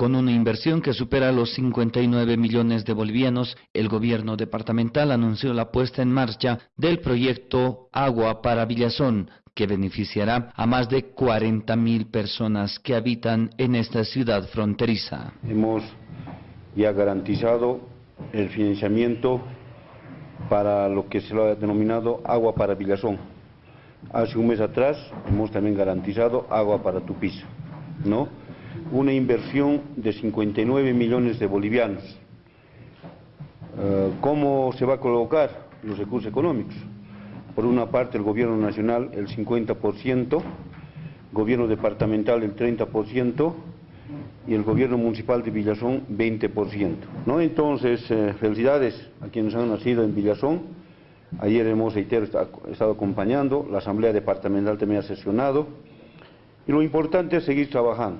Con una inversión que supera los 59 millones de bolivianos, el gobierno departamental anunció la puesta en marcha del proyecto Agua para Villazón, que beneficiará a más de 40 mil personas que habitan en esta ciudad fronteriza. Hemos ya garantizado el financiamiento para lo que se lo ha denominado Agua para Villazón. Hace un mes atrás hemos también garantizado Agua para Tupiza, ¿no? Una inversión de 59 millones de bolivianos. Eh, ¿Cómo se va a colocar los recursos económicos? Por una parte el gobierno nacional el 50%, gobierno departamental el 30% y el gobierno municipal de Villazón 20%. ¿no? Entonces, eh, felicidades a quienes han nacido en Villazón. Ayer hemos estado acompañando, la Asamblea Departamental también ha sesionado y lo importante es seguir trabajando.